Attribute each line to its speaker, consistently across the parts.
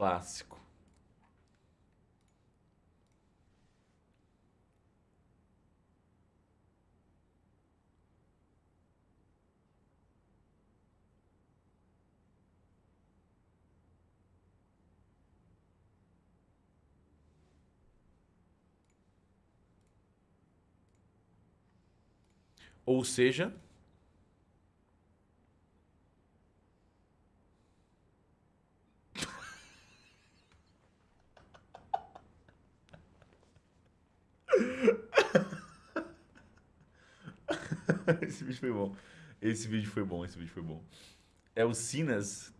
Speaker 1: Clássico. Ou seja, esse vídeo foi bom. Esse vídeo foi bom, esse vídeo foi bom. É o Sinas.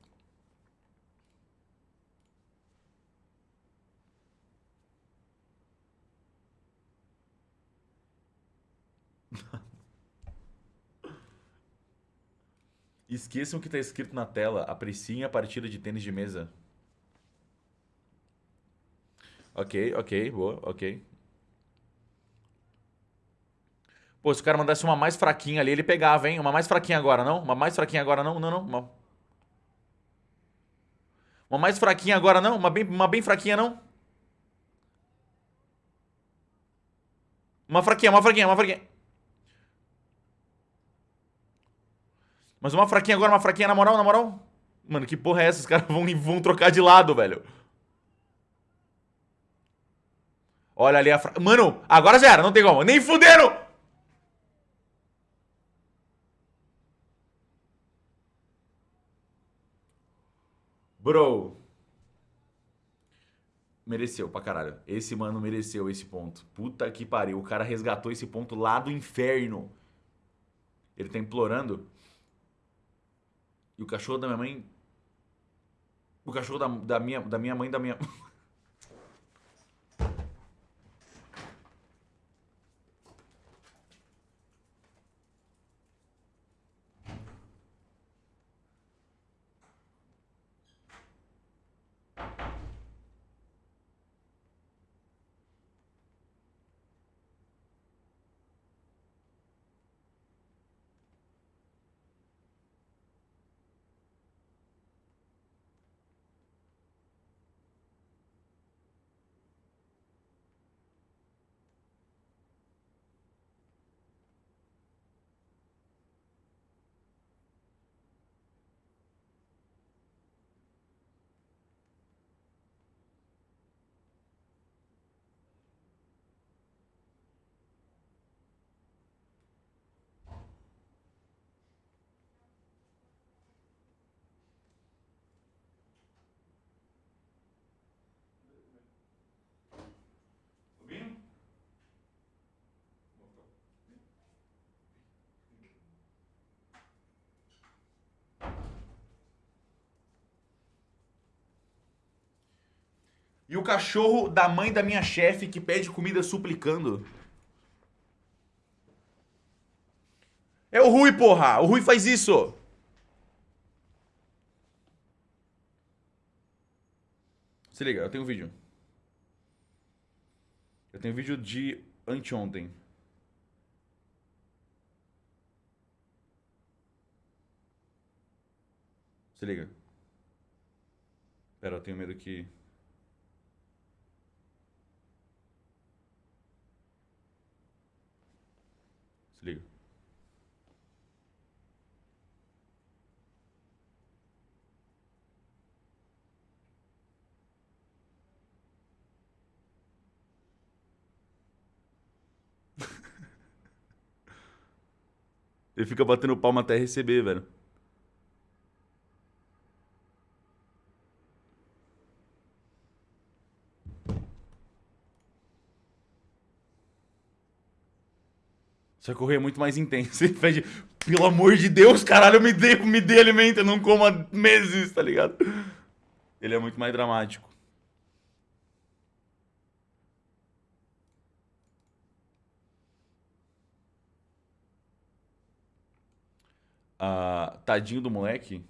Speaker 1: Esqueçam o que está escrito na tela. Apreciem a partida de tênis de mesa. Ok, ok, boa, ok. Pô, se o cara mandasse uma mais fraquinha ali, ele pegava, hein? Uma mais fraquinha agora, não? Uma mais fraquinha agora, não? Não, não. Uma, uma mais fraquinha agora, não? Uma bem, uma bem fraquinha, não? Uma fraquinha, uma fraquinha, uma fraquinha. Mas uma fraquinha agora, uma fraquinha na moral, na moral. Mano, que porra é essa? Os caras vão, vão trocar de lado, velho. Olha ali a fra... Mano, agora já era, não tem como. Nem fuderam! Bro. Mereceu pra caralho. Esse mano mereceu esse ponto. Puta que pariu. O cara resgatou esse ponto lá do inferno. Ele tá implorando. E o cachorro da minha mãe. O cachorro da, da, minha, da minha mãe da minha. E o cachorro da mãe da minha chefe que pede comida suplicando. É o Rui, porra! O Rui faz isso! Se liga, eu tenho um vídeo. Eu tenho um vídeo de anteontem. Se liga. Pera, eu tenho medo que... Se liga. Ele fica batendo palma até receber, velho. Só Rui é muito mais intenso. Ele pede, pelo amor de Deus, caralho, me dê, me dê alimento, eu não como há meses, tá ligado? Ele é muito mais dramático. Tadinho do moleque.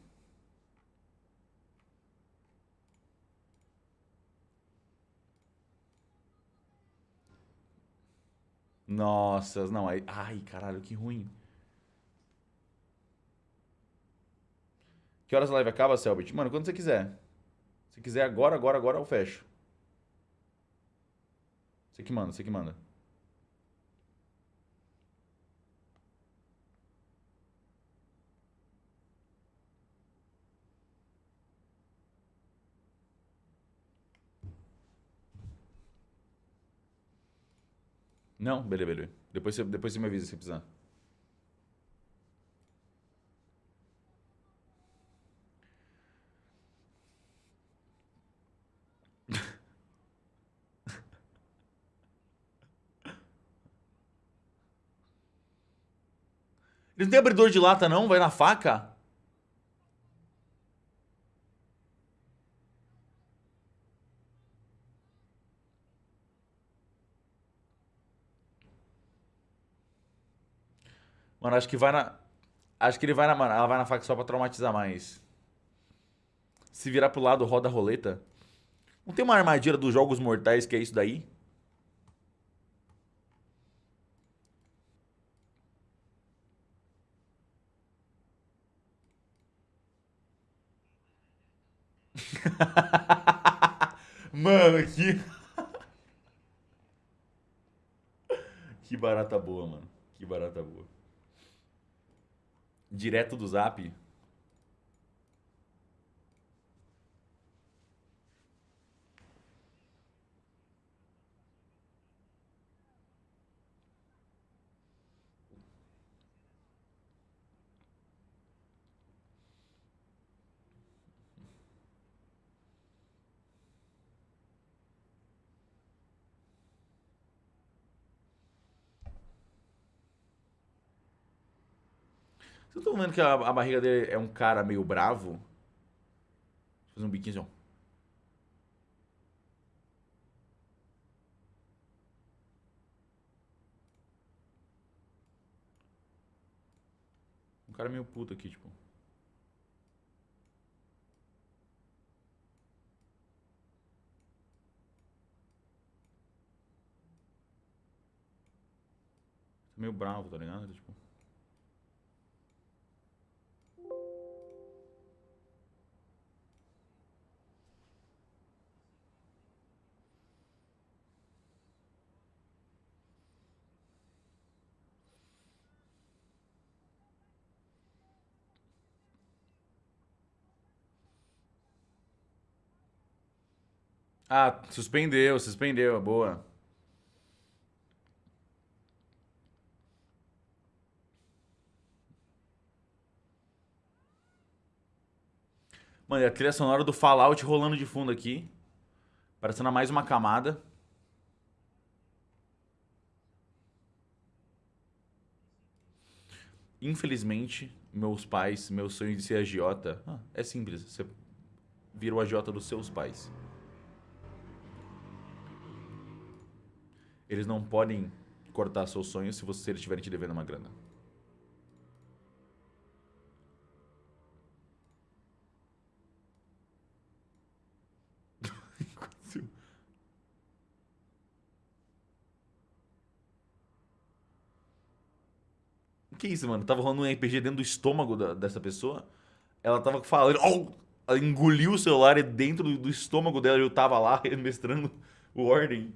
Speaker 1: Nossa, não, ai, ai, caralho, que ruim. Que horas a live acaba, Selbit? Mano, quando você quiser. Se quiser agora, agora, agora eu fecho. Você que manda, você que manda. Não? Beleza, beleza. Depois você, depois você me avisa se precisar. Eles não tem abridor de lata não? Vai na faca? Mano, acho que vai na. Acho que ele vai na. Mano, ela vai na faca só pra traumatizar mais. Se virar pro lado, roda a roleta. Não tem uma armadilha dos Jogos Mortais que é isso daí? mano, que. que barata boa, mano. Que barata boa. Direto do zap. Vocês estão vendo que a, a, barriga dele é um cara meio bravo? Fazer um biquinho assim, ó. Um cara meio puto aqui, tipo. Meio bravo, tá ligado? Tipo. Ah, suspendeu, suspendeu, boa. Mano, e a trilha sonora do Fallout rolando de fundo aqui. Parecendo mais uma camada. Infelizmente, meus pais, meu sonho de ser agiota... Ah, é simples, você vira o agiota dos seus pais. Eles não podem cortar seus sonhos se você estiverem te devendo uma grana. que isso, mano? Tava rolando um RPG dentro do estômago da, dessa pessoa. Ela tava falando. Oh! Ela engoliu o celular e dentro do, do estômago dela eu tava lá mestrando o Ordem.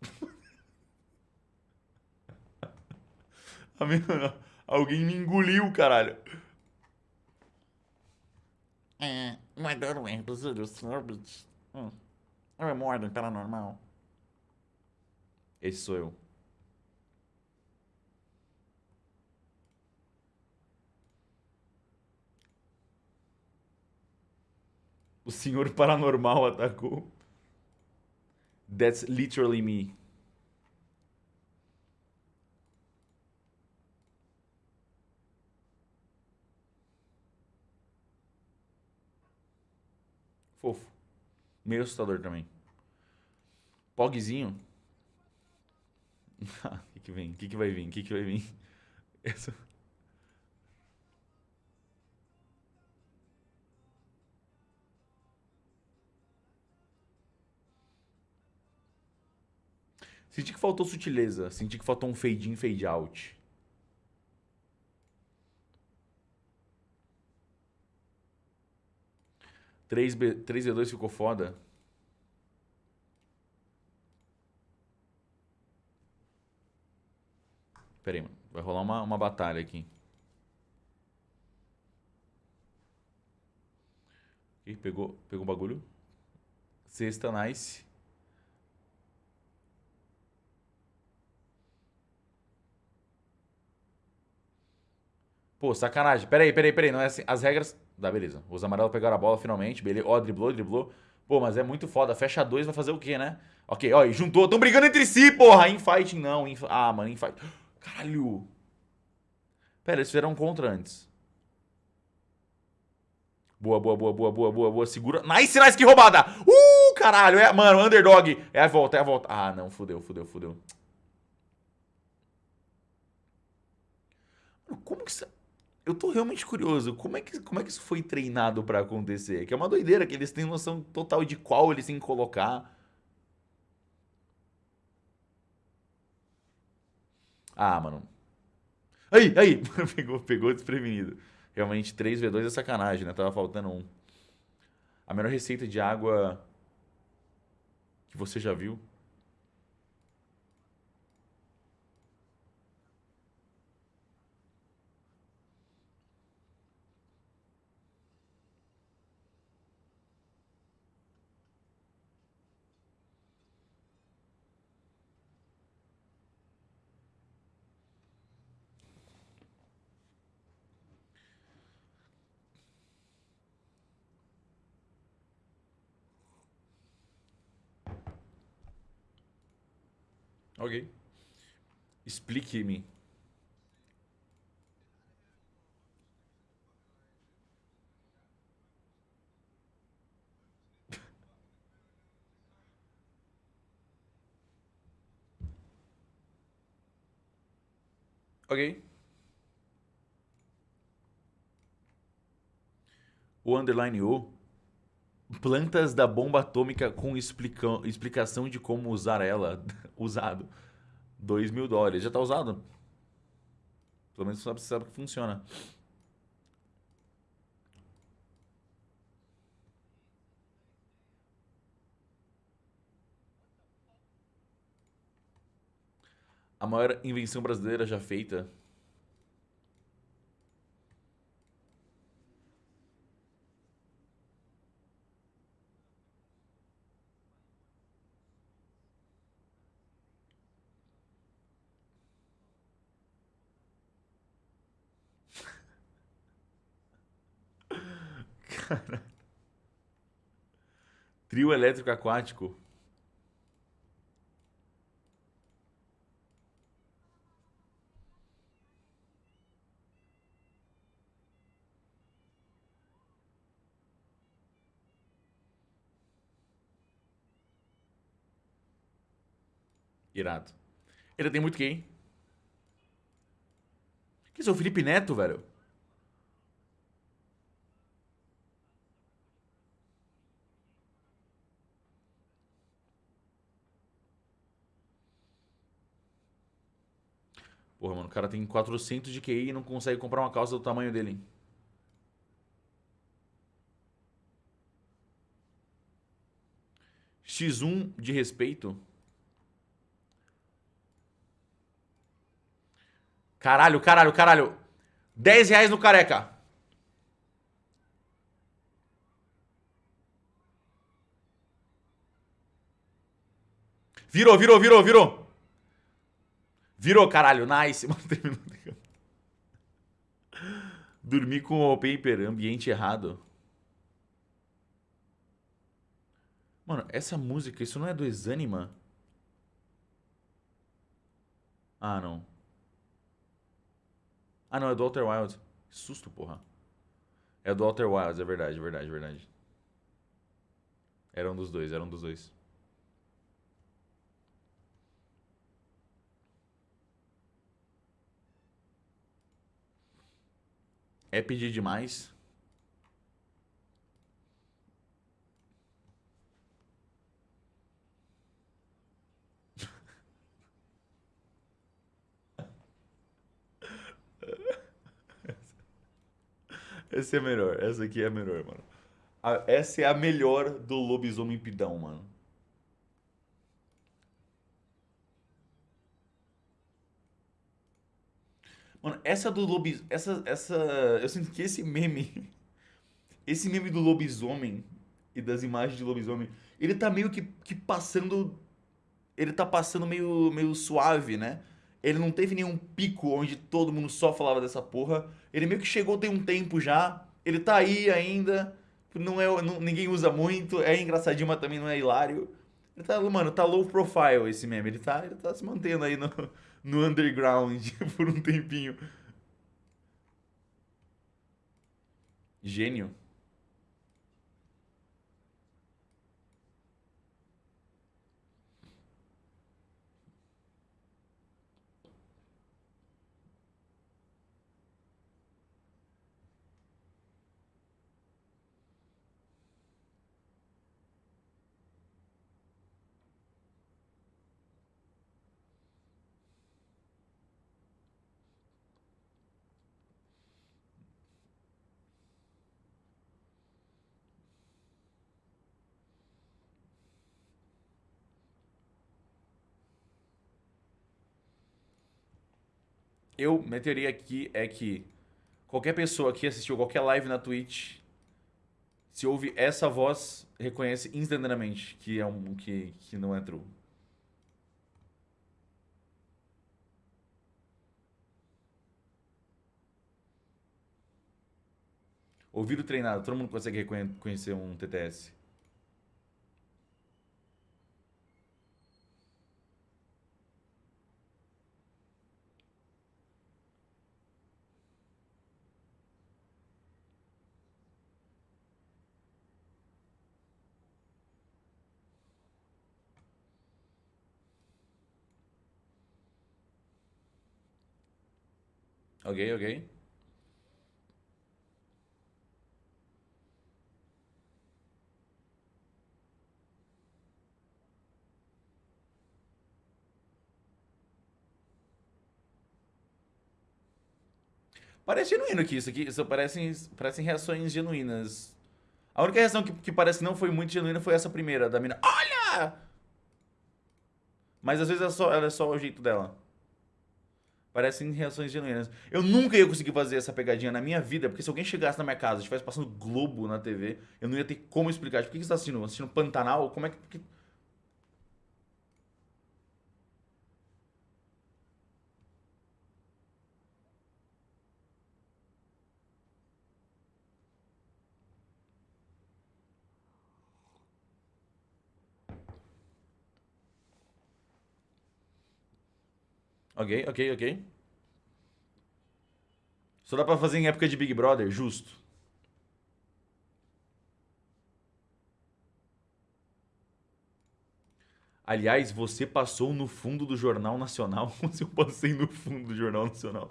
Speaker 1: Alguém me engoliu, caralho.
Speaker 2: É, não é dormente, Orbit. Hum. É uma ordem paranormal.
Speaker 1: Esse sou eu. O senhor paranormal atacou. That's literally me. Fofo. Meio assustador também. Pogzinho. O que, que vem? O que, que vai vir? O que, que vai vir? Essa... Senti que faltou sutileza. Senti que faltou um fade in, fade out. 3B, 3v2 ficou foda. Pera aí. Vai rolar uma, uma batalha aqui. Ih, pegou, pegou o bagulho. Sexta, nice. Pô, sacanagem. Pera aí, pera aí, pera aí. Não é assim. As regras... Dá, beleza. Os amarelos pegaram a bola finalmente. Beleza. Ó, driblou, driblou. Pô, mas é muito foda. Fecha dois, vai fazer o quê, né? Ok, ó, e juntou. Tão brigando entre si, porra. Infighting não. Ah, mano, infight. Caralho. Pera, eles fizeram um contra antes. Boa, boa, boa, boa, boa, boa, boa. Segura. Nice, nice, que roubada! Uh, caralho. É, mano, underdog. É a volta, é a volta. Ah, não, fudeu, fudeu, fudeu. Como que isso... Eu tô realmente curioso. Como é que, como é que isso foi treinado pra acontecer? Que é uma doideira, que eles têm noção total de qual eles têm que colocar. Ah, mano. Aí, aí. pegou, pegou desprevenido. Realmente, 3v2 é sacanagem, né? Tava faltando um. A melhor receita de água que você já viu? Ok. Explique-me. ok. O underline O. Plantas da bomba atômica com explica explicação de como usar ela. Usado. 2 mil dólares. Já está usado? Pelo menos você sabe que funciona. A maior invenção brasileira já feita. Trio elétrico aquático. Irado. Ele tem muito quem? Que isso o Felipe Neto, velho? Porra, mano, o cara tem 400 de QI e não consegue comprar uma calça do tamanho dele. X1 de respeito. Caralho, caralho, caralho. 10 reais no careca. Virou, virou, virou, virou. Virou, caralho. Nice. Mano, terminou. Dormir com o paper, ambiente errado. Mano, essa música, isso não é do Exanima? Ah, não. Ah, não, é do Walter Wild. Que susto, porra. É do Walter Wild, é verdade, é verdade, é verdade. Era um dos dois, era um dos dois. É pedir demais? Essa é melhor. Essa aqui é melhor, mano. A- essa é a melhor do lobisomem pidão, mano. Mano, essa do lobis... Essa, essa... Eu sinto que esse meme... Esse meme do lobisomem e das imagens de lobisomem, ele tá meio que, que passando... Ele tá passando meio, meio suave, né? Ele não teve nenhum pico onde todo mundo só falava dessa porra. Ele meio que chegou tem um tempo já. Ele tá aí ainda. Não é, não- ninguém usa muito. É engraçadinho, mas também não é hilário. Ele tá, mano, tá low profile esse meme. Ele tá, ele tá se mantendo aí no, no underground por um tempinho. Gênio. Eu, minha teoria aqui é que qualquer pessoa que assistiu qualquer live na Twitch, se ouve essa voz, reconhece instantaneamente que é um que, que não é true. Ouvido treinado, todo mundo consegue reconhe- reconhecer um TTS. Ok, ok. Parece genuíno aqui, isso aqui. Isso parecem, parecem reações genuínas. A única reação que, que parece que não foi muito genuína foi essa primeira, da mina. Olha! Mas às vezes é só, ela é só o jeito dela. Parecem reações genuínas. Eu nunca ia conseguir fazer essa pegadinha na minha vida, porque se alguém chegasse na minha casa e estivesse passando Globo na TV, eu não ia ter como explicar. Tipo, o que você tá assistindo? Assistindo Pantanal? Como é que. Ok, ok, ok. Só dá pra fazer em época de Big Brother, justo. Aliás, você passou no fundo do Jornal Nacional. Como se eu passei no fundo do Jornal Nacional?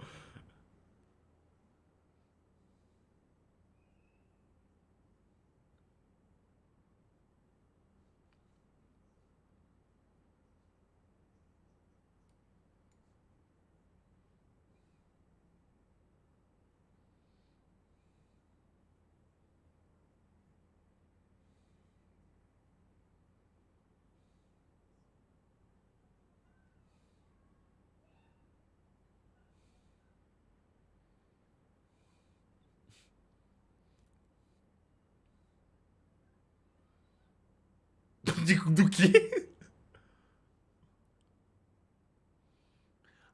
Speaker 1: De- do quê?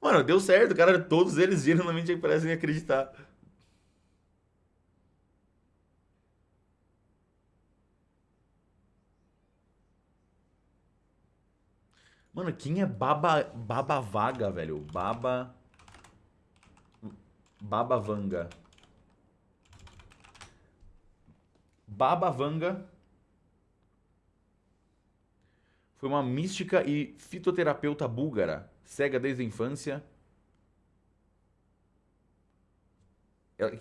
Speaker 1: Mano, deu certo, cara. Todos eles genuinamente parecem acreditar. Mano, quem é Baba, Baba Vaga, velho? Baba. Baba Vanga. Baba Vanga foi uma mística e fitoterapeuta búlgara, cega desde a infância. Ela,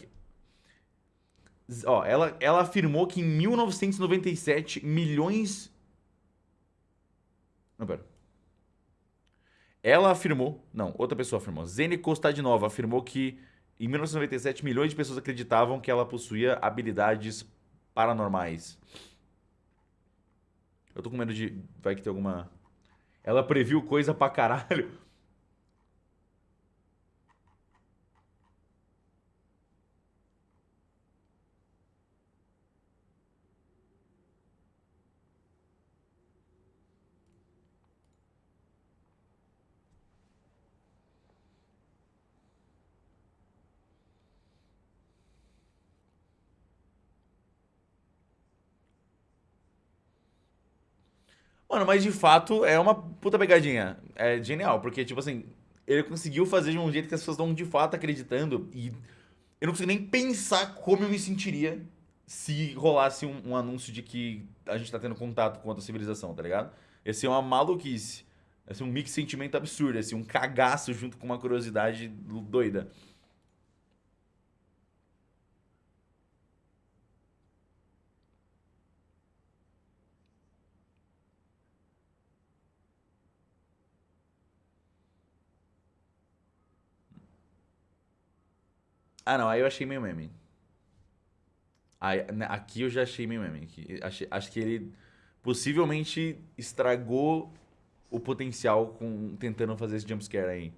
Speaker 1: ó, ela, ela afirmou que em 1997 milhões. Não, pera. Ela afirmou, não, outra pessoa afirmou. Zene Kostadinova afirmou que em 1997 milhões de pessoas acreditavam que ela possuía habilidades paranormais. Eu tô com medo de. Vai que tem alguma. Ela previu coisa pra caralho. Mano, mas de fato é uma puta pegadinha. É genial, porque, tipo assim, ele conseguiu fazer de um jeito que as pessoas estão de fato acreditando. E eu não consigo nem pensar como eu me sentiria se rolasse um, um anúncio de que a gente tá tendo contato com outra civilização, tá ligado? Ia ser uma maluquice. Ia ser um mix de sentimento absurdo, ia ser um cagaço junto com uma curiosidade doida. Ah, não, aí eu achei meio meme. Aí, né, aqui eu já achei meio meme. Achei, acho que ele possivelmente estragou o potencial com tentando fazer esse jumpscare aí.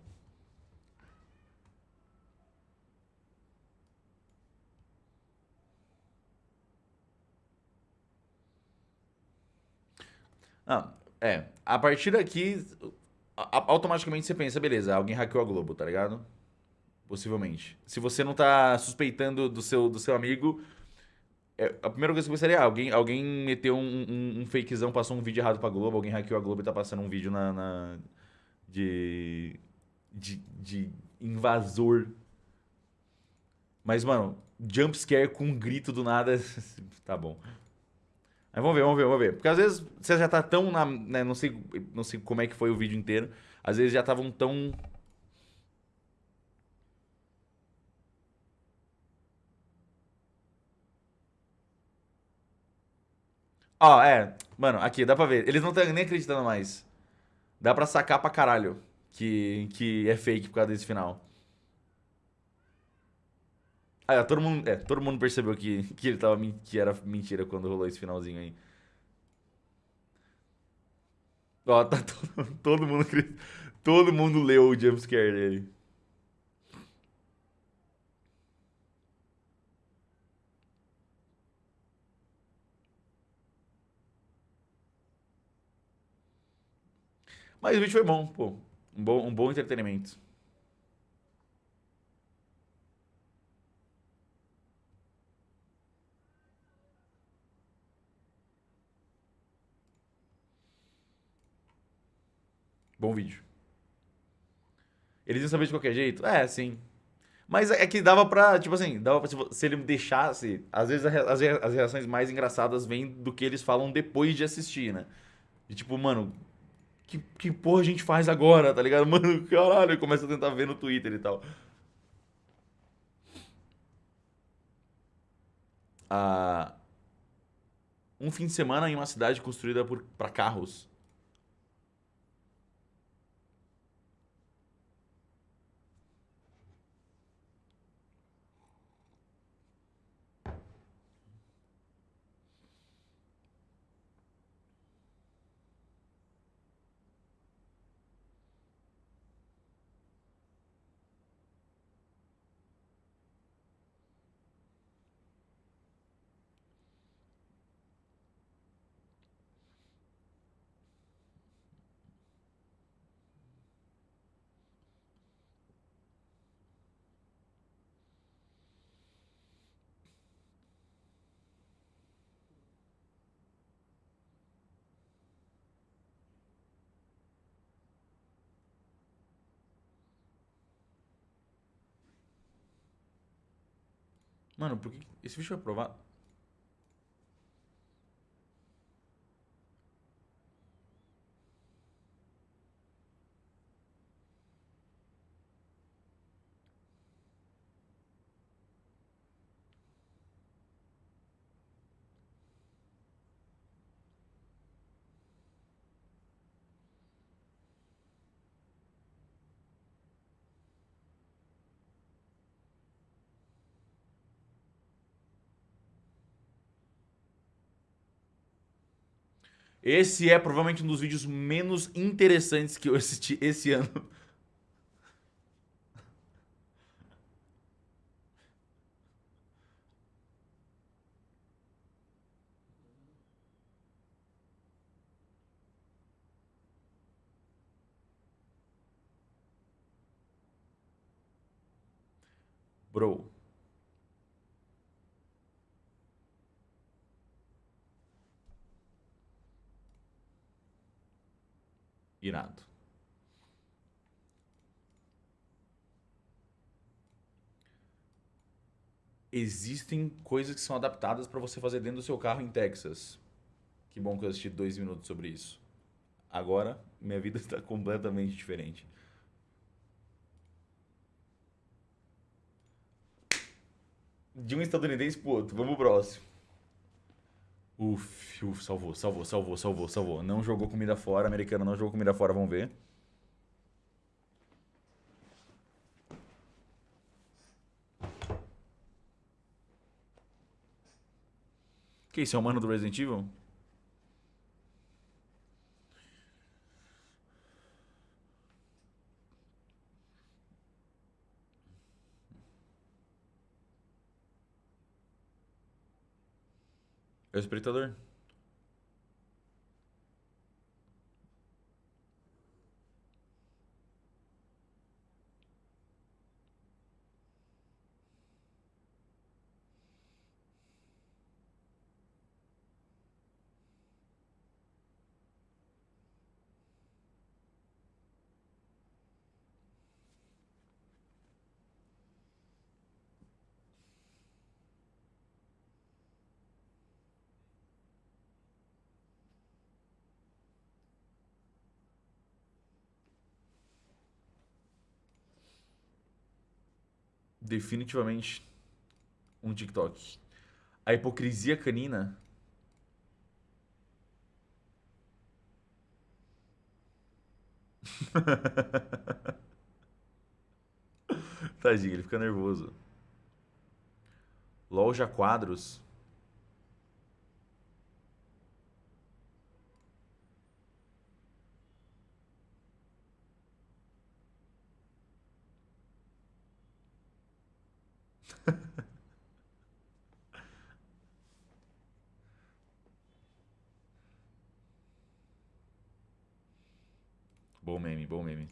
Speaker 1: Ah, é. A partir daqui, automaticamente você pensa, beleza, alguém hackeou a Globo, tá ligado? Possivelmente. Se você não tá suspeitando do seu, do seu amigo, é, a primeira coisa que eu pensaria é, alguém, alguém meteu um, um, um fakezão, passou um vídeo errado pra Globo, alguém hackeou a Globo e tá passando um vídeo na, na- de, de, de invasor. Mas, mano, jumpscare com um grito do nada, tá bom. Mas vamos ver, vamos ver, vamos ver. Porque às vezes você já tá tão na, né, não sei, não sei como é que foi o vídeo inteiro. Às vezes já estavam tão Ó, é. Mano, aqui, dá pra ver. Eles não estão nem acreditando mais. Dá pra sacar pra caralho que, que é fake por causa desse final. Ah, é, todo mundo, é, todo mundo percebeu que, que ele tava, que era mentira quando rolou esse finalzinho aí. Ó, tá todo, todo mundo, todo mundo leu o jumpscare dele. Mas o vídeo foi bom, pô. Um bom, um bom entretenimento. Bom vídeo. Eles iam saber de qualquer jeito? É, sim. Mas é que dava pra, tipo assim, dava pra, se ele deixasse. Às vezes as reações mais engraçadas vêm do que eles falam depois de assistir, né? E tipo, mano, que, que porra a gente faz agora, tá ligado? Mano, caralho, começa a tentar ver no Twitter e tal. Ah, um fim de semana em uma cidade construída por, pra carros. Mano, por que. Esse bicho foi aprovado? Esse é provavelmente um dos vídeos menos interessantes que eu assisti esse ano. Bro. Existem coisas que são adaptadas para você fazer dentro do seu carro em Texas. Que bom que eu assisti dois minutos sobre isso. Agora, minha vida está completamente diferente. De um estadunidense pro outro. Vamos pro próximo. Uf, uf, salvou, salvou, salvou, salvou, salvou. Não jogou comida fora, americano não jogou comida fora, vamos ver. Que isso, é o mano do Resident Evil? É o espreitador. Definitivamente um TikTok. A hipocrisia canina. Tadinho, ele fica nervoso. Loja quadros. Bom meme, bom meme.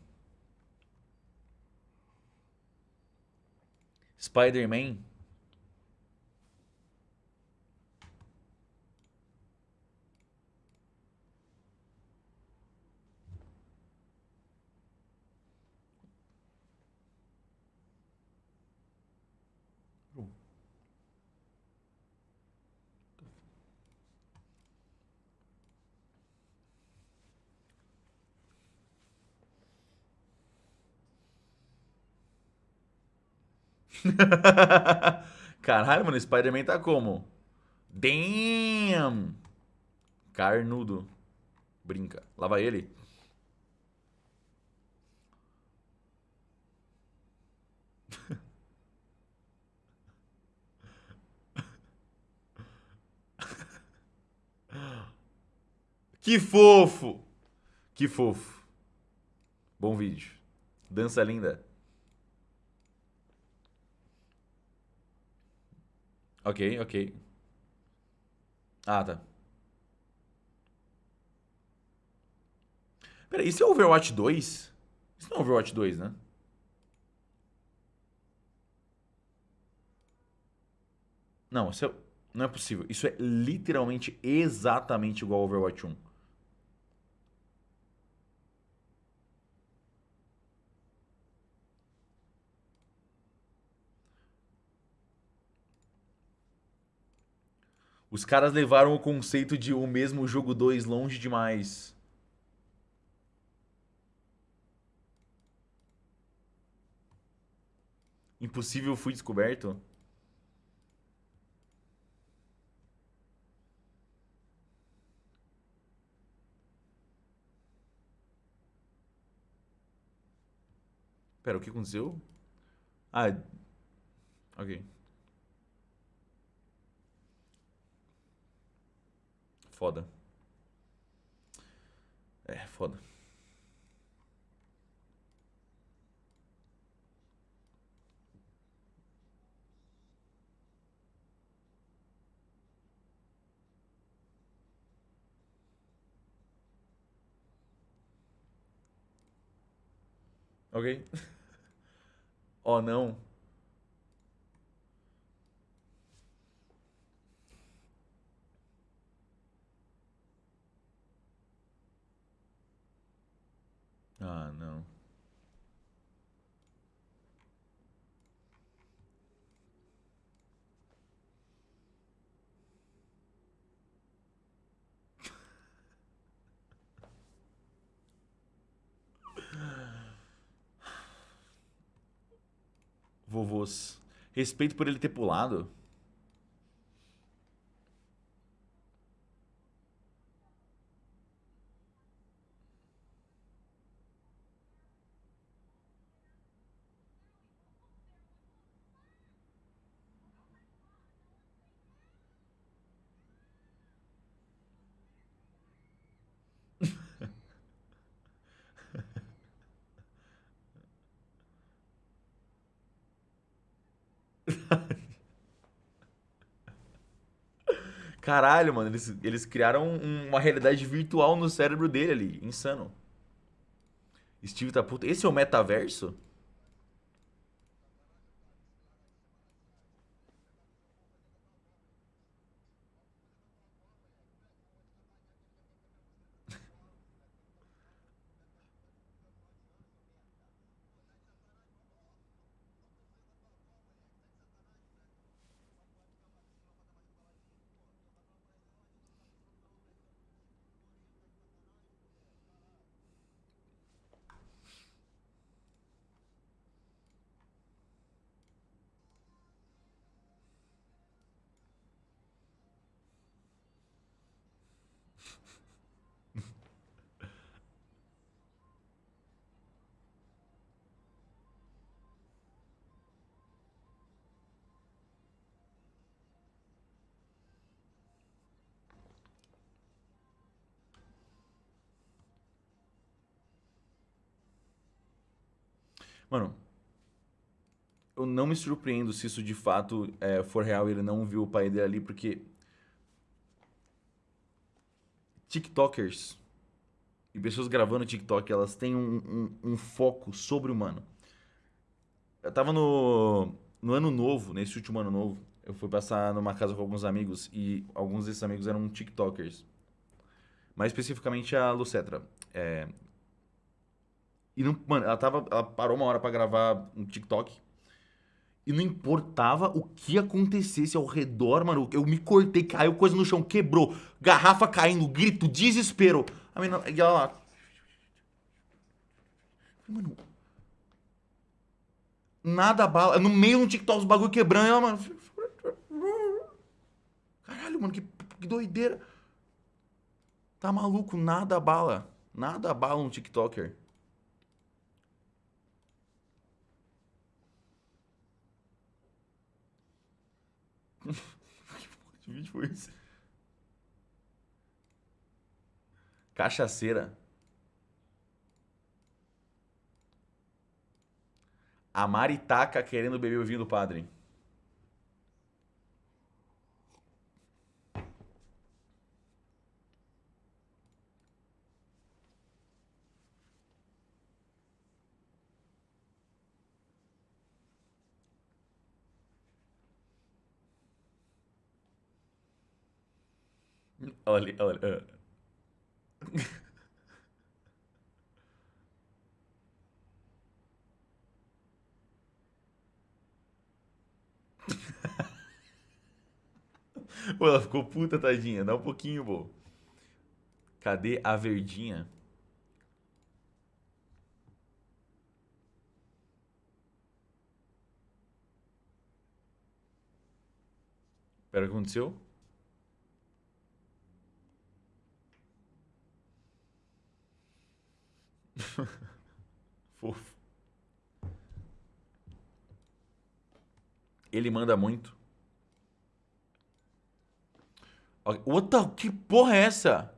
Speaker 1: Spider-Man. Caralho, mano, Spider-Man tá como? Damn! Carnudo. Brinca. Lá vai ele. Que fofo! Que fofo. Bom vídeo. Dança linda. Ok, ok. Ah, tá. Pera, isso é Overwatch 2? Isso não é Overwatch 2, né? Não, isso é... não é possível. Isso é literalmente exatamente igual ao Overwatch 1. Os caras levaram o conceito de o mesmo jogo 2 longe demais. Impossível fui descoberto? Pera, o que aconteceu? Ah, ok. Foda. É, foda. Ok? Oh, não. Ah, não. Vovôs. Respeito por ele ter pulado. Caralho, mano, eles, eles criaram um- uma realidade virtual no cérebro dele ali. Insano. Steve tá puto. Esse é o metaverso? Mano, eu não me surpreendo se isso de fato é, for real e ele não viu o pai dele ali, porque. TikTokers e pessoas gravando TikTok, elas têm um, um, um foco sobre-humano. Eu tava no, no ano novo, nesse último ano novo, eu fui passar numa casa com alguns amigos e alguns desses amigos eram TikTokers. Mais especificamente a Lucetra. É, e não, mano, ela tava, ela parou uma hora pra gravar um TikTok. E não importava o que acontecesse ao redor, mano. Eu me cortei, caiu coisa no chão, quebrou. Garrafa caindo, grito, desespero. A menina, e ela lá. Mano. Nada bala. No meio do TikTok, os bagulho quebrando. e Ela, mano. Caralho, mano, que, que doideira. Tá maluco? Nada bala. Nada bala um TikToker. Que vídeo foi esse? Cachaceira. A Maritaca querendo beber o vinho do padre. Olha, olha. ah. Pô, ela ficou puta, tadinha. Dá um pouquinho, pô. Cadê a verdinha? Pera, o que aconteceu? Fofo. Ele manda muito. Outra, que porra é essa?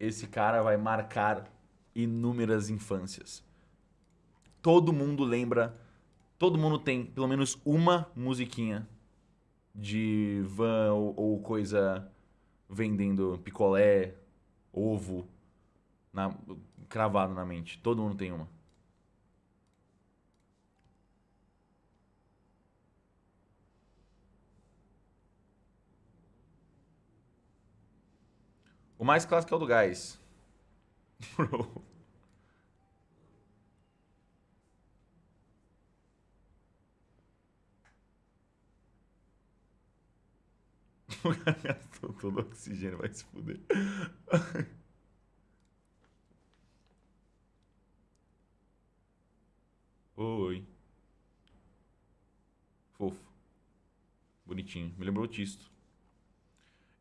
Speaker 1: Esse cara vai marcar inúmeras infâncias. Todo mundo lembra, todo mundo tem pelo menos uma musiquinha de van ou, ou coisa vendendo picolé, ovo, na, cravado na mente. Todo mundo tem uma. O mais clássico é o do gás. Bro. O cara gastou todo o oxigênio, vai se fuder. Oi. Fofo. Bonitinho. Me lembrou o Tisto.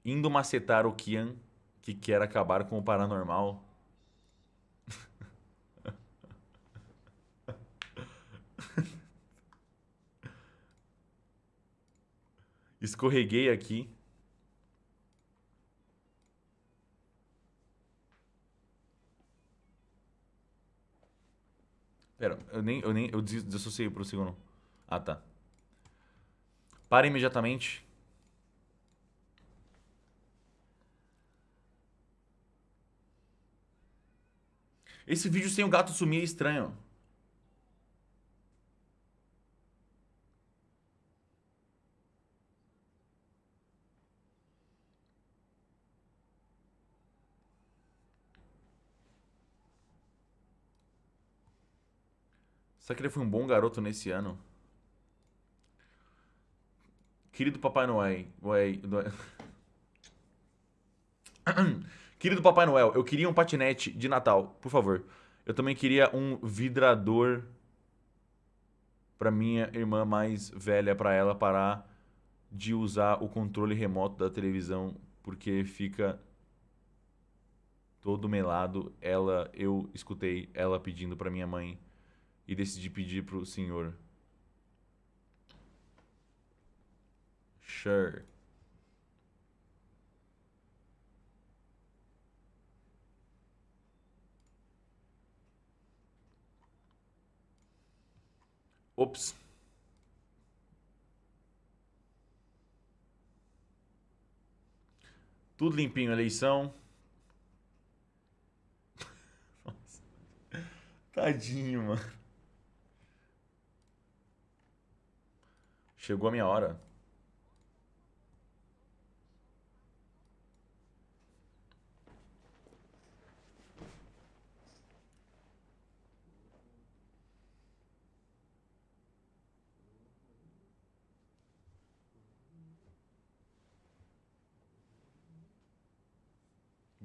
Speaker 1: Indo macetar o Kian, que quer acabar com o paranormal. Escorreguei aqui. Pera, eu nem, eu nem, eu des- desassociei pro segundo. Ah, tá. Para imediatamente. Esse vídeo sem o gato sumir é estranho. Será que ele foi um bom garoto nesse ano? Querido Papai Noel. Noel- Querido Papai Noel, eu queria um patinete de Natal, por favor. Eu também queria um vidrador pra minha irmã mais velha, pra ela parar de usar o controle remoto da televisão, porque fica todo melado. Ela, eu escutei ela pedindo pra minha mãe e decidi pedir pro senhor. Sure. Ops. Tudo limpinho, eleição. Nossa. Tadinho, mano. Chegou a minha hora.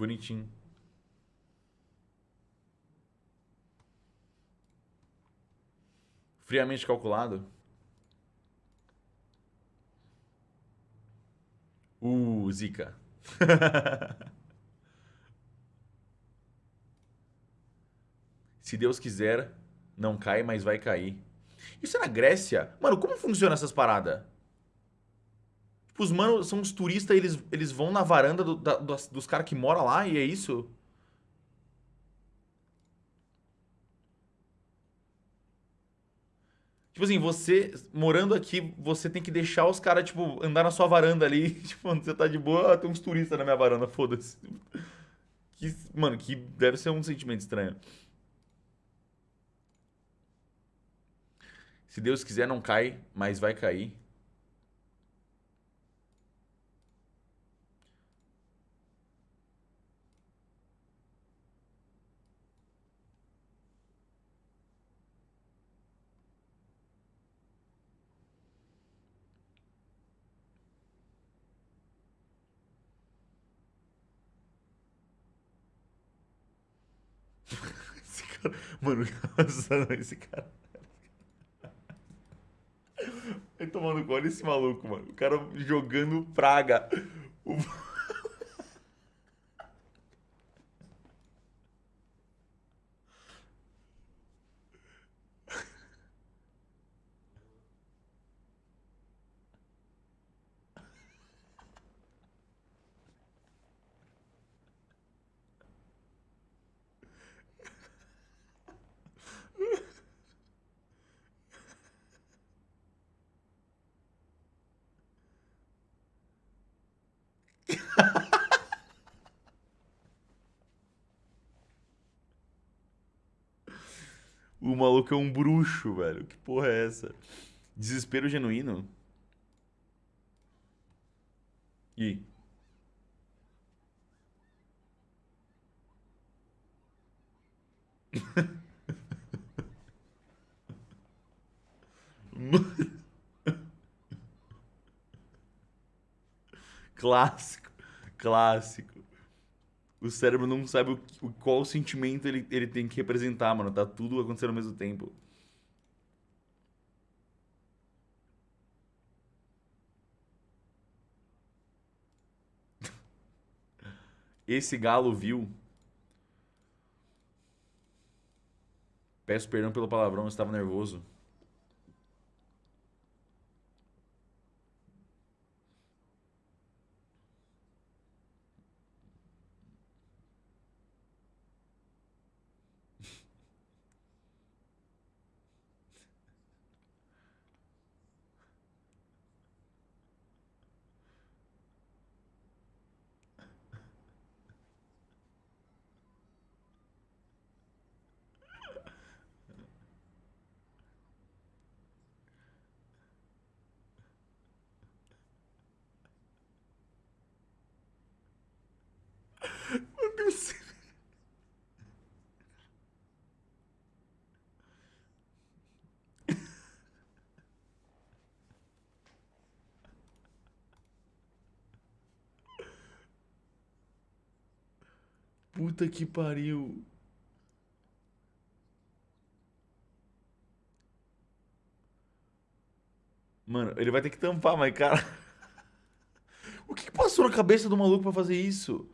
Speaker 1: Bonitinho. Friamente calculado. Uh, Zika. Se Deus quiser, não cai, mas vai cair. Isso é na Grécia? Mano, como funciona essas paradas? Tipo, os manos são uns turistas, eles, eles vão na varanda do- da- dos, dos caras que moram lá e é isso? Tipo assim, você morando aqui, você tem que deixar os caras, tipo, andar na sua varanda ali. Tipo, quando você tá de boa, ah, tem uns turistas na minha varanda, foda-se. Mano, que deve ser um sentimento estranho. Se Deus quiser, não cai, mas vai cair. Esse cara, mano, esse cara. Vai tomando olha esse maluco, mano. O cara jogando praga. O- o maluco é um bruxo, velho. Que porra é essa? Desespero genuíno? E clássico, clássico. O cérebro não sabe o, o, qual sentimento ele, ele tem que representar, mano. Tá tudo acontecendo ao mesmo tempo. Esse galo viu. Peço perdão pelo palavrão, eu estava nervoso. Puta que pariu. Mano, ele vai ter que tampar, mas cara. O que passou na cabeça do maluco pra fazer isso?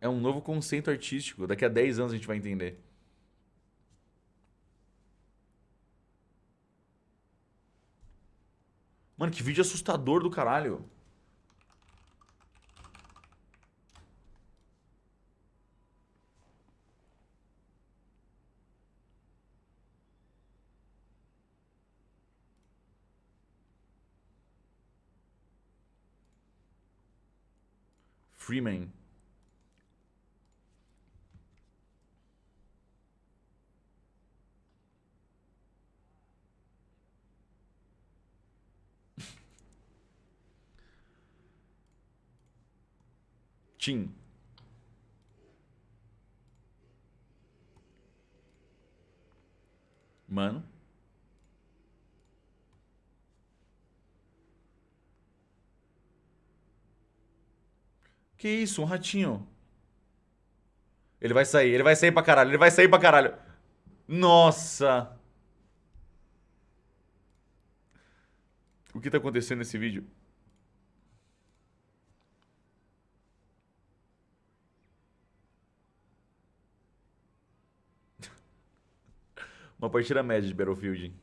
Speaker 1: É um novo conceito artístico. Daqui a 10 anos a gente vai entender. Mano, que vídeo assustador do caralho. Freeman. Tim. Mano. Que isso, um ratinho. Ele vai sair, ele vai sair pra caralho, ele vai sair pra caralho. Nossa. O que tá acontecendo nesse vídeo? Uma partida média de Battlefield.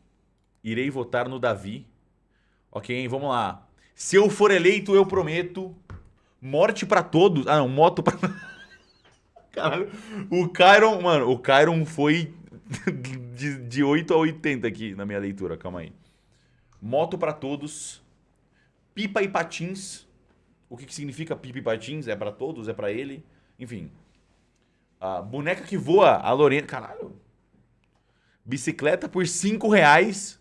Speaker 1: Irei votar no Davi. Ok? Vamos lá. Se eu for eleito, eu prometo morte pra todos. Ah, não, moto pra... Caralho. O Kyron, mano, o Kyron foi de, de 8 a 80 aqui na minha leitura. Calma aí. Moto pra todos. Pipa e patins. O que, que significa pipa e patins? É pra todos? É pra ele? Enfim. A boneca que voa, a Lorena. Caralho. Bicicleta por 5 reais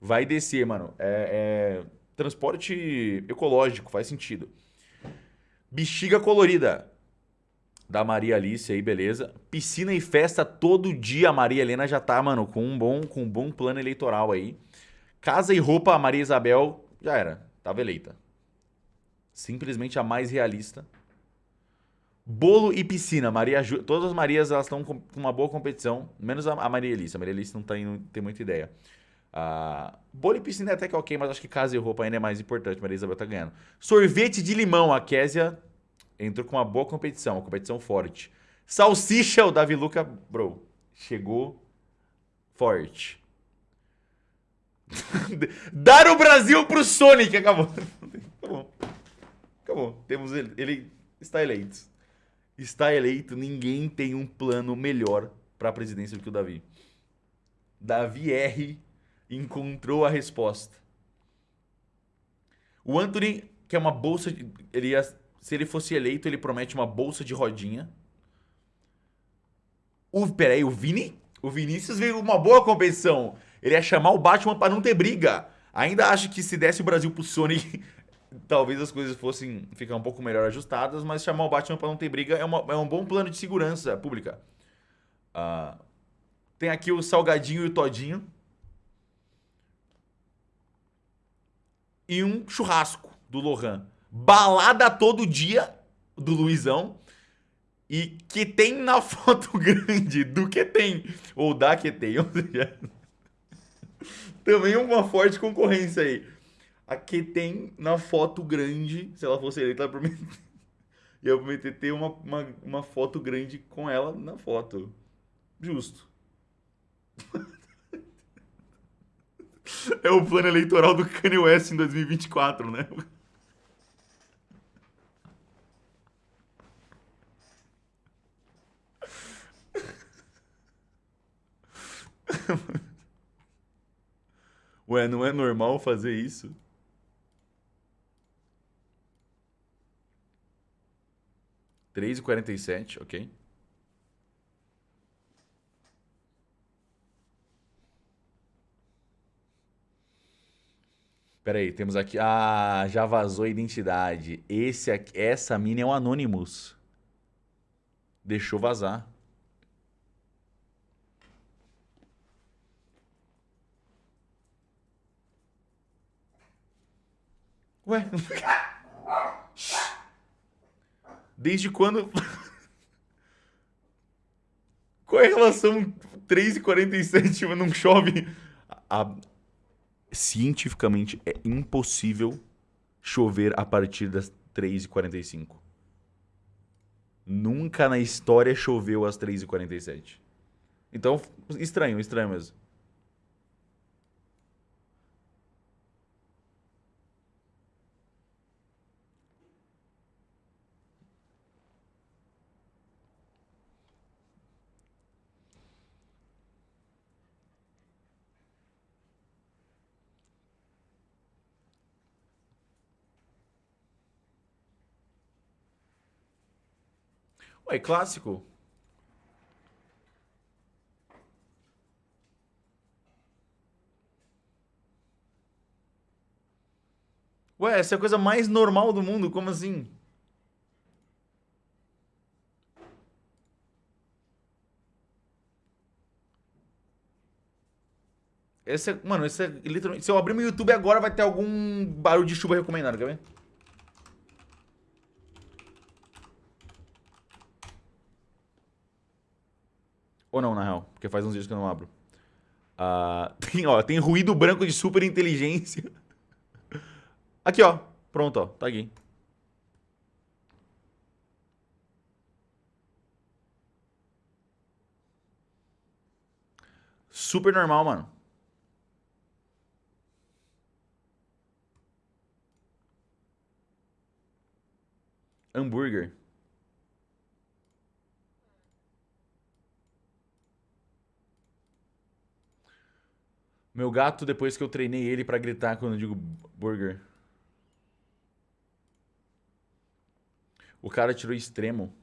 Speaker 1: vai descer, mano. É, é, transporte ecológico, faz sentido. Bexiga colorida da Maria Alice aí, beleza. Piscina e festa todo dia. A Maria Helena já tá, mano, com um bom, com um bom plano eleitoral aí. Casa e roupa, a Maria Isabel já era, tava eleita. Simplesmente a mais realista. Bolo e piscina. Maria Ju... Todas as Marias elas estão com uma boa competição, menos a Maria Elisa. A Maria Elisa não tem, não tem muita ideia. Uh, bolo e piscina é até que ok, mas acho que casa e roupa ainda é mais importante. Maria Isabel tá ganhando. Sorvete de limão. A Késia entrou com uma boa competição, uma competição forte. Salsicha, o Davi Luca, bro, chegou forte. Dar o Brasil pro Sonic. Acabou. Acabou. Acabou. Temos ele. Ele está eleito está eleito, ninguém tem um plano melhor para a presidência do que o Davi. Davi R encontrou a resposta. O Anthony quer uma bolsa. Ele ia, se ele fosse eleito, ele promete uma bolsa de rodinha. O, peraí, o Vini? O Vinícius veio uma boa competição. Ele ia chamar o Batman para não ter briga. Ainda acho que se desse o Brasil pro Sony, talvez as coisas fossem ficar um pouco melhor ajustadas, mas chamar o Batman para não ter briga é, uma, é, um bom plano de segurança pública. Uh, tem aqui o Salgadinho e o Todinho. E um churrasco do Lohan. Balada todo dia do Luizão. E que tem na foto grande do que tem. Ou da que tem. Ou seja, também uma forte concorrência aí. A que tem na foto grande, se ela fosse eleita, ela promet... ia prometer ter uma, uma, uma foto grande com ela na foto. Justo. É o plano eleitoral do Kanye West em 2024, né? Ué, não é normal fazer isso? Três e quarenta e sete, ok. Pera aí, temos aqui... Ah, já vazou a identidade. Esse aqui, essa mina é um Anonymous. Deixou vazar. Ué? Desde quando... Qual é a relação 3 e 47 não chove? A, cientificamente é impossível chover a partir das 3h45. Nunca na história choveu às 3h47. Então, estranho, estranho mesmo. Ué, clássico. Ué, essa é a coisa mais normal do mundo, como assim? Esse é, mano, esse é literalmente. Se eu abrir meu YouTube agora, vai ter algum barulho de chuva recomendado, quer ver? Ou não, na real, porque faz uns dias que eu não abro. Uh, tem, ó, tem ruído branco de super inteligência. Aqui, ó. Pronto, ó. Tá aqui. Super normal, mano. Hambúrguer. Meu gato, depois que eu treinei ele para gritar quando eu digo burger. O cara tirou extremo.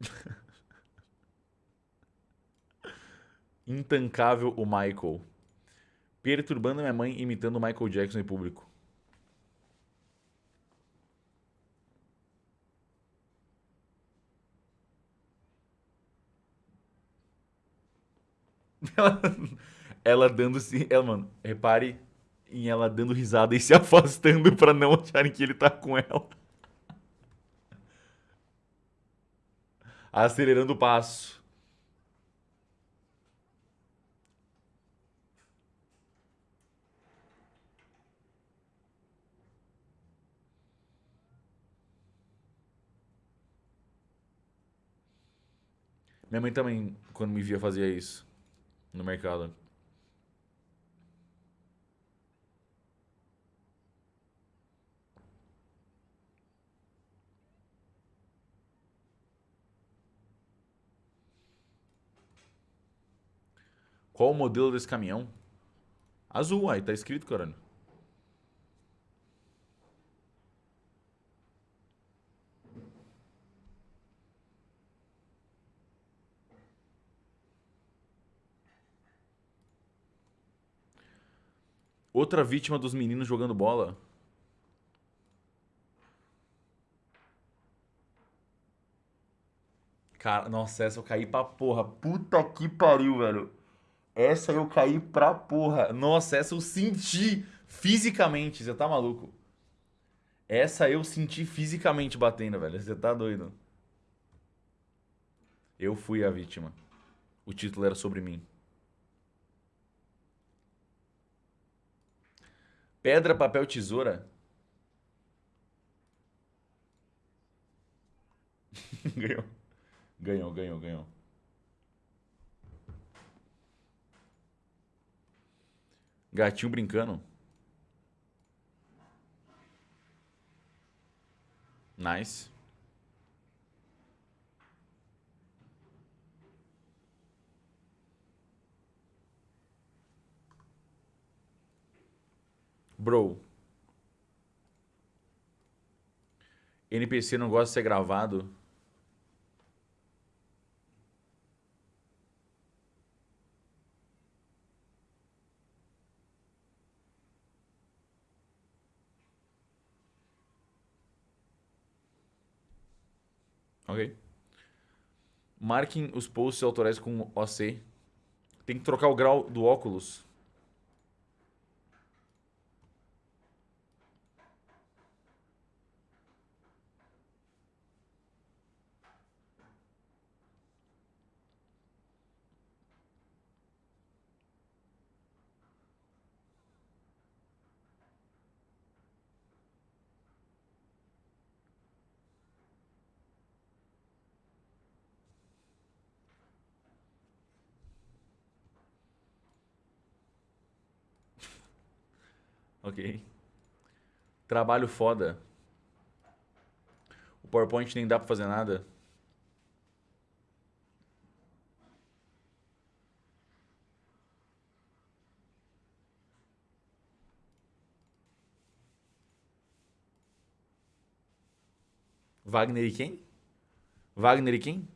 Speaker 1: Intancável o Michael. Perturbando minha mãe imitando o Michael Jackson em público. Ela, ela dando se. Ela, mano, repare em ela dando risada e se afastando pra não acharem que ele tá com ela. Acelerando o passo. Minha mãe também, quando me via, fazia isso no mercado. Qual o modelo desse caminhão? Azul, aí tá escrito, caralho. Outra vítima dos meninos jogando bola. Cara, nossa, essa eu caí pra porra. Puta que pariu, velho. Essa eu caí pra porra. Nossa, essa eu senti fisicamente. Você tá maluco? Essa eu senti fisicamente batendo, velho. Você tá doido? Eu fui a vítima. O título era sobre mim. Pedra, papel, tesoura. ganhou. Ganhou, ganhou, ganhou. Gatinho brincando. Nice. Bro. NPC não gosta de ser gravado. Ok. Marquem os posts autorais com OC. Tem que trocar o grau do óculos. Ok. Trabalho foda. O PowerPoint nem dá pra fazer nada. Wagner e quem? Wagner e quem?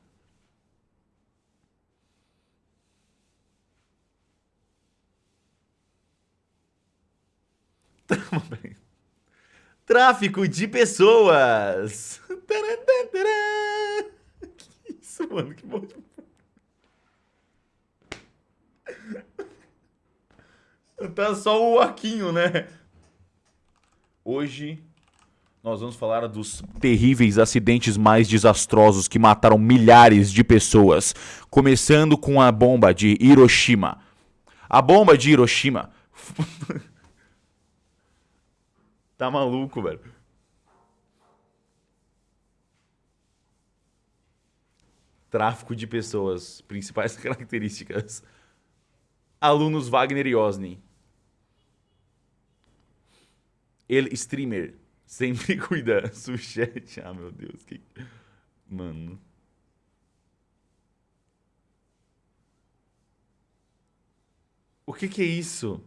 Speaker 1: Tráfico de pessoas. Que isso, mano? Que bom. Tá só o Aquinho, né? Hoje nós vamos falar dos terríveis acidentes mais desastrosos que mataram milhares de pessoas, começando com a bomba de Hiroshima. A bomba de Hiroshima Tá maluco, velho. Tráfico de pessoas. Principais características. Alunos Wagner e Osni. Ele, streamer. Sempre cuida. Suchet. Ah, meu Deus. Que... Mano. O que que é isso?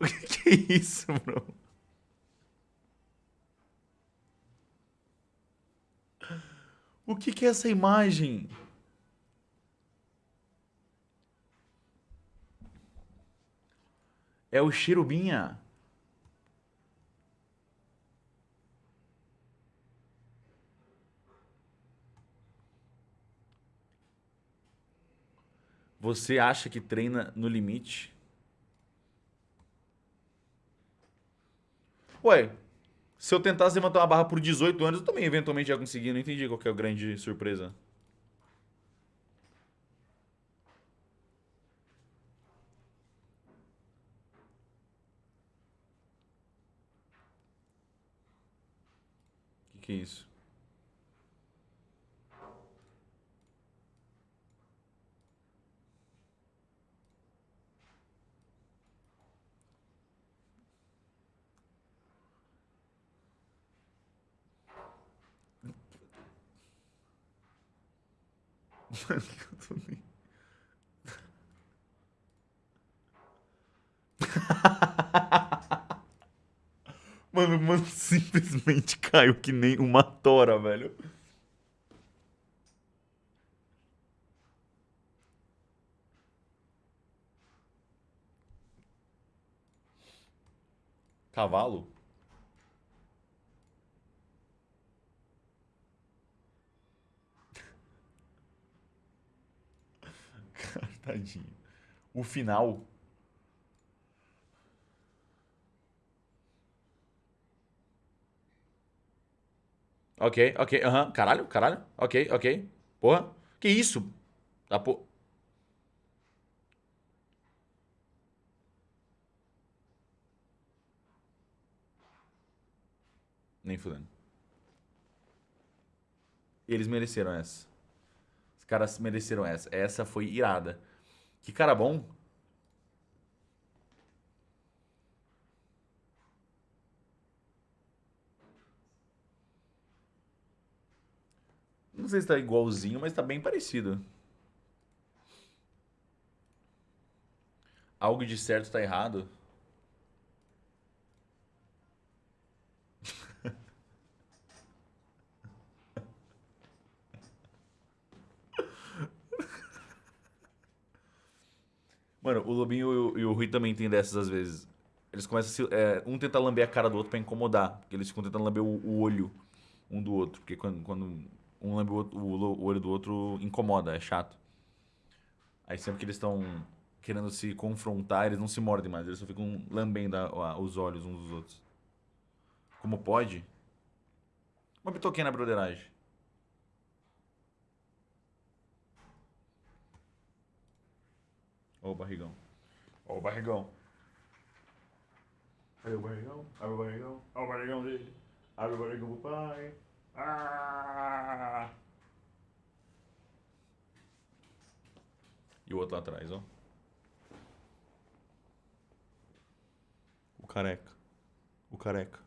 Speaker 1: O que, que é isso, bro? O que, que é essa imagem? É o Cherubinha. Você acha que treina no limite? Ué, se eu tentasse levantar uma barra por 18 anos, eu também eventualmente ia conseguir. Não entendi qual que é a grande surpresa. O que, que é isso? Mano, que eu tô nem... Mano, mano, simplesmente caiu que nem uma tora, velho. Cavalo? Tadinho. O final. Ok, ok, aham. Caralho, caralho. Ok, ok. Porra. Que isso? Tá por... Nem fudendo. Eles mereceram essa. Os caras mereceram essa. Essa foi irada. Que cara bom. Não sei se tá igualzinho, mas tá bem parecido. Algo de certo tá errado. Mano, o Lobinho e o, e o Rui também tem dessas às vezes. Eles começam a se, é, um tenta lamber a cara do outro pra incomodar. Porque eles ficam tentando lamber o, o olho um do outro. Porque quando, quando um lambe o, outro, o, olho do outro, incomoda, é chato. Aí sempre que eles estão querendo se confrontar, eles não se mordem mais. Eles só ficam lambendo a, a, os olhos uns dos outros. Como pode? Uma bitoquinha na broderagem. Ó o barrigão. Ó o barrigão. Cadê o barrigão? Abre o barrigão. Ó o barrigão dele. Abre o barrigão pro pai. Ah! E o outro lá atrás, ó. O careca. O careca.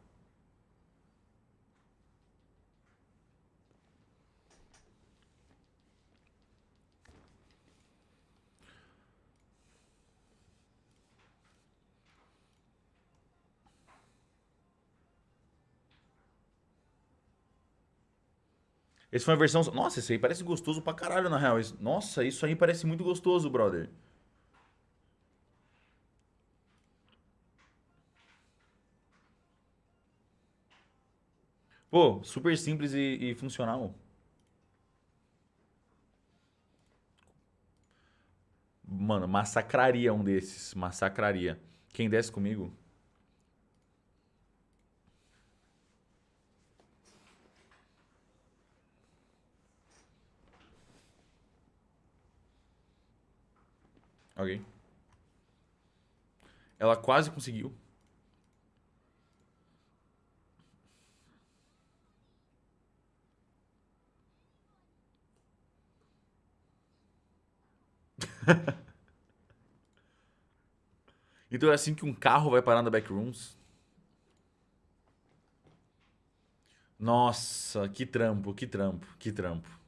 Speaker 1: Esse foi uma versão. Nossa, esse aí parece gostoso pra caralho, na real. Nossa, isso aí parece muito gostoso, brother. Pô, super simples e, e funcional. Mano, massacraria um desses. Massacraria. Quem desce comigo? Ok. Ela quase conseguiu. então é assim que um carro vai parar na backrooms. Nossa, que trampo, que trampo, que trampo.